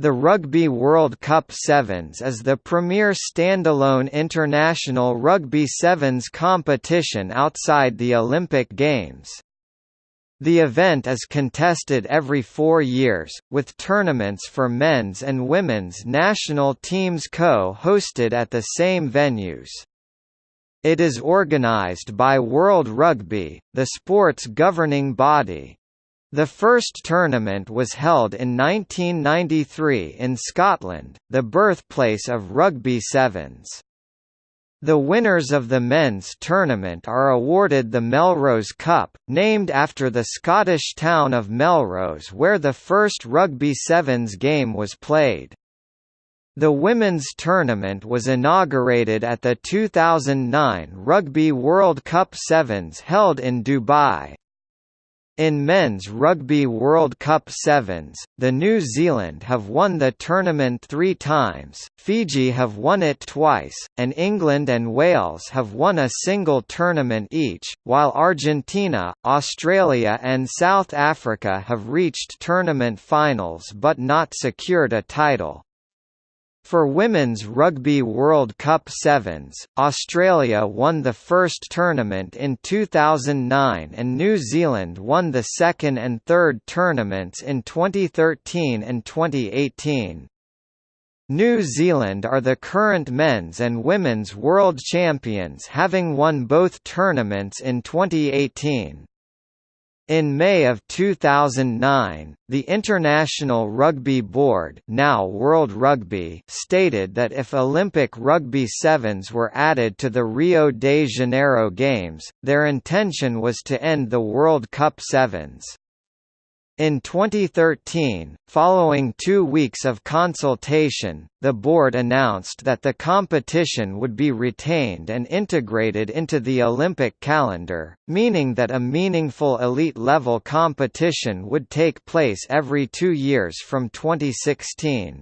The Rugby World Cup Sevens is the premier standalone international rugby sevens competition outside the Olympic Games. The event is contested every four years, with tournaments for men's and women's national teams co-hosted at the same venues. It is organised by World Rugby, the sport's governing body. The first tournament was held in 1993 in Scotland, the birthplace of rugby sevens. The winners of the men's tournament are awarded the Melrose Cup, named after the Scottish town of Melrose where the first rugby sevens game was played. The women's tournament was inaugurated at the 2009 Rugby World Cup Sevens held in Dubai. In men's Rugby World Cup Sevens, the New Zealand have won the tournament three times, Fiji have won it twice, and England and Wales have won a single tournament each, while Argentina, Australia and South Africa have reached tournament finals but not secured a title. For Women's Rugby World Cup Sevens, Australia won the first tournament in 2009 and New Zealand won the second and third tournaments in 2013 and 2018. New Zealand are the current men's and women's world champions having won both tournaments in 2018. In May of 2009, the International Rugby Board now World Rugby stated that if Olympic Rugby Sevens were added to the Rio de Janeiro Games, their intention was to end the World Cup Sevens. In 2013, following two weeks of consultation, the board announced that the competition would be retained and integrated into the Olympic calendar, meaning that a meaningful elite-level competition would take place every two years from 2016.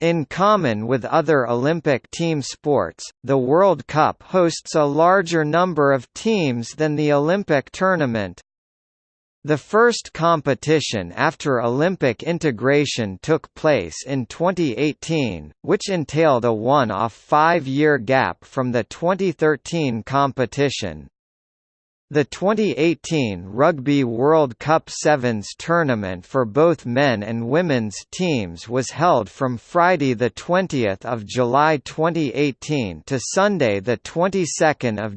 In common with other Olympic team sports, the World Cup hosts a larger number of teams than the Olympic tournament, the first competition after Olympic integration took place in 2018, which entailed a one-off five-year gap from the 2013 competition. The 2018 Rugby World Cup Sevens tournament for both men and women's teams was held from Friday 20 July 2018 to Sunday 22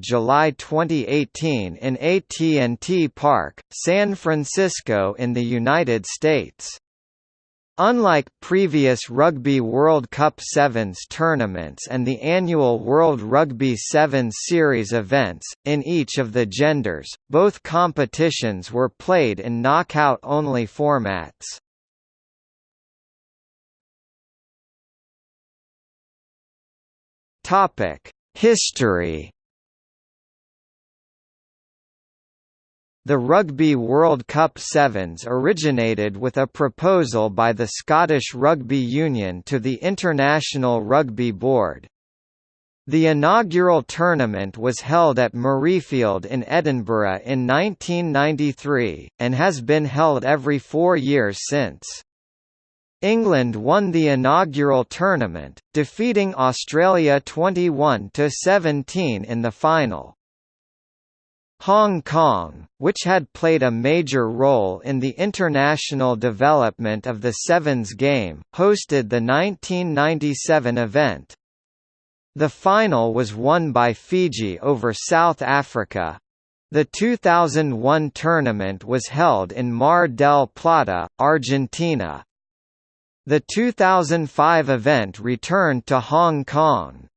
July 2018 in AT&T Park, San Francisco in the United States. Unlike previous Rugby World Cup Sevens tournaments and the annual World Rugby Sevens Series events, in each of the genders, both competitions were played in knockout-only formats. History The Rugby World Cup Sevens originated with a proposal by the Scottish Rugby Union to the International Rugby Board. The inaugural tournament was held at Murrayfield in Edinburgh in 1993, and has been held every four years since. England won the inaugural tournament, defeating Australia 21–17 in the final. Hong Kong, which had played a major role in the international development of the Sevens game, hosted the 1997 event. The final was won by Fiji over South Africa. The 2001 tournament was held in Mar del Plata, Argentina. The 2005 event returned to Hong Kong.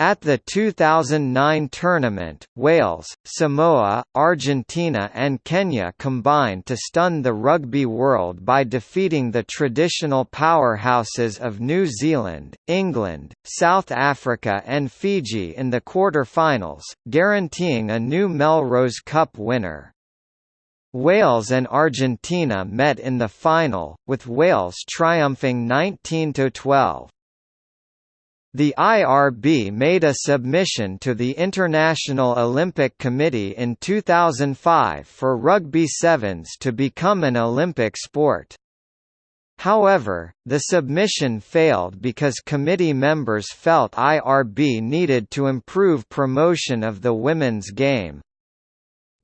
At the 2009 tournament, Wales, Samoa, Argentina and Kenya combined to stun the rugby world by defeating the traditional powerhouses of New Zealand, England, South Africa and Fiji in the quarter-finals, guaranteeing a new Melrose Cup winner. Wales and Argentina met in the final, with Wales triumphing 19–12. The IRB made a submission to the International Olympic Committee in 2005 for rugby sevens to become an Olympic sport. However, the submission failed because committee members felt IRB needed to improve promotion of the women's game.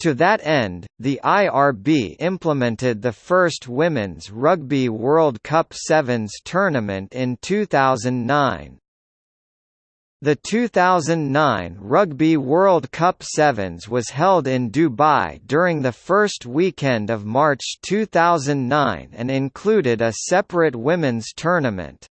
To that end, the IRB implemented the first Women's Rugby World Cup Sevens tournament in 2009. The 2009 Rugby World Cup Sevens was held in Dubai during the first weekend of March 2009 and included a separate women's tournament.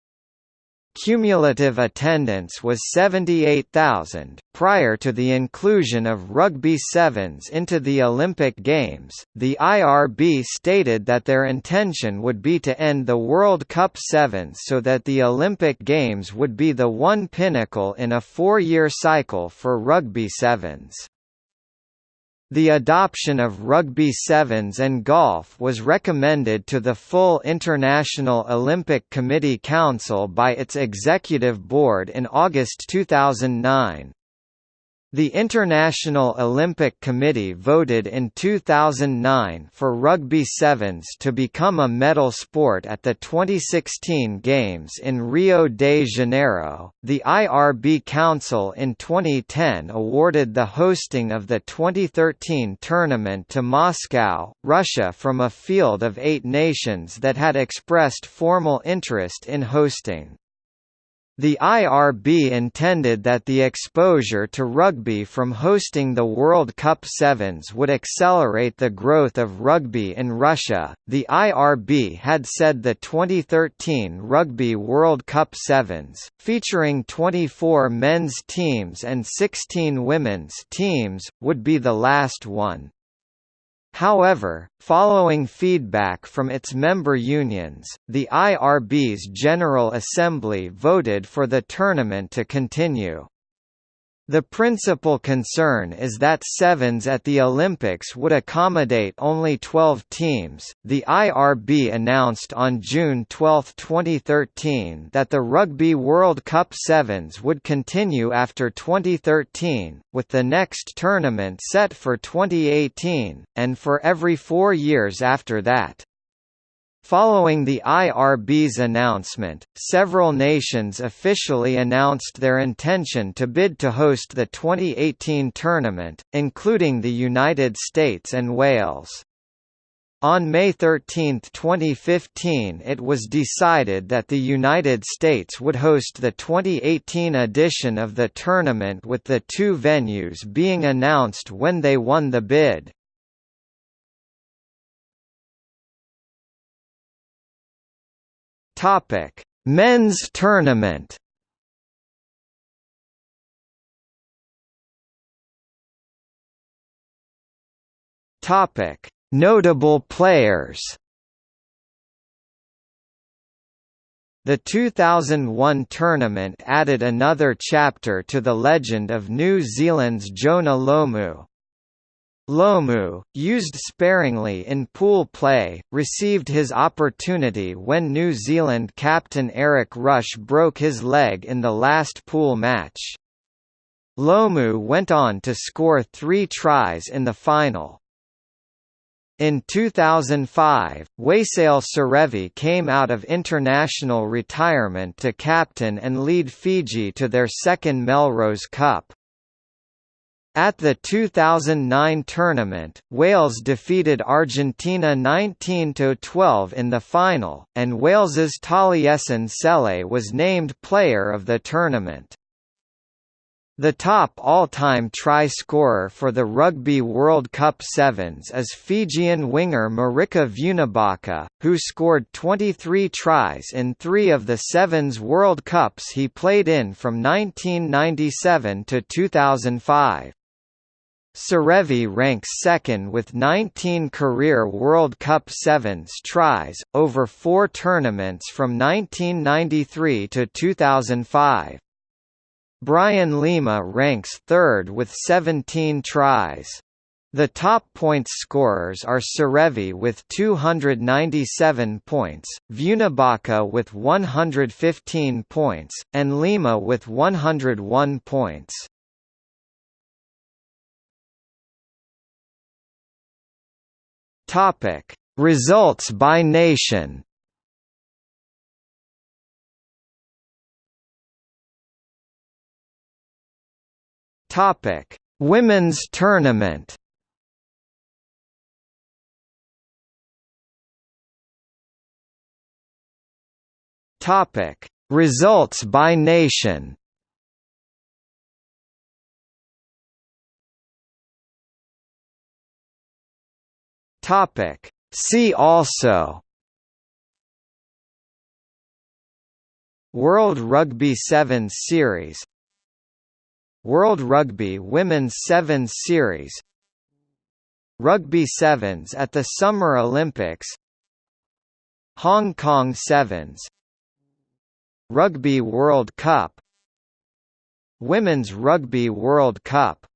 Cumulative attendance was 78,000. Prior to the inclusion of Rugby Sevens into the Olympic Games, the IRB stated that their intention would be to end the World Cup Sevens so that the Olympic Games would be the one pinnacle in a four-year cycle for Rugby Sevens. The adoption of rugby sevens and golf was recommended to the full International Olympic Committee Council by its executive board in August 2009. The International Olympic Committee voted in 2009 for rugby sevens to become a medal sport at the 2016 Games in Rio de Janeiro. The IRB Council in 2010 awarded the hosting of the 2013 tournament to Moscow, Russia from a field of eight nations that had expressed formal interest in hosting. The IRB intended that the exposure to rugby from hosting the World Cup Sevens would accelerate the growth of rugby in Russia. The IRB had said the 2013 Rugby World Cup Sevens, featuring 24 men's teams and 16 women's teams, would be the last one. However, following feedback from its member unions, the IRB's General Assembly voted for the tournament to continue. The principal concern is that sevens at the Olympics would accommodate only 12 teams. The IRB announced on June 12, 2013, that the Rugby World Cup Sevens would continue after 2013, with the next tournament set for 2018, and for every four years after that. Following the IRB's announcement, several nations officially announced their intention to bid to host the 2018 tournament, including the United States and Wales. On May 13, 2015 it was decided that the United States would host the 2018 edition of the tournament with the two venues being announced when they won the bid. Topic: Men's tournament. Topic: Notable players. The 2001 tournament added another chapter to the legend of New Zealand's Jonah Lomu, Lomu, used sparingly in pool play, received his opportunity when New Zealand captain Eric Rush broke his leg in the last pool match. Lomu went on to score three tries in the final. In 2005, Waisale Serevi came out of international retirement to captain and lead Fiji to their second Melrose Cup. At the 2009 tournament, Wales defeated Argentina 19–12 in the final, and Wales's Taliesin Selley was named player of the tournament. The top all-time try scorer for the Rugby World Cup Sevens is Fijian winger Marika Vunibaka, who scored 23 tries in three of the Sevens World Cups he played in from 1997 to 2005. Serevi ranks second with 19 career World Cup Sevens tries, over four tournaments from 1993 to 2005. Brian Lima ranks third with 17 tries. The top points scorers are Serevi with 297 points, Vunibaka with 115 points, and Lima with 101 points. Topic: Results by nation. Topic: Women's tournament. Topic: Results by nation. Topic: See also World Rugby Sevens Series World Rugby Women's Sevens Series Rugby Sevens at the Summer Olympics Hong Kong Sevens Rugby World Cup Women's Rugby World Cup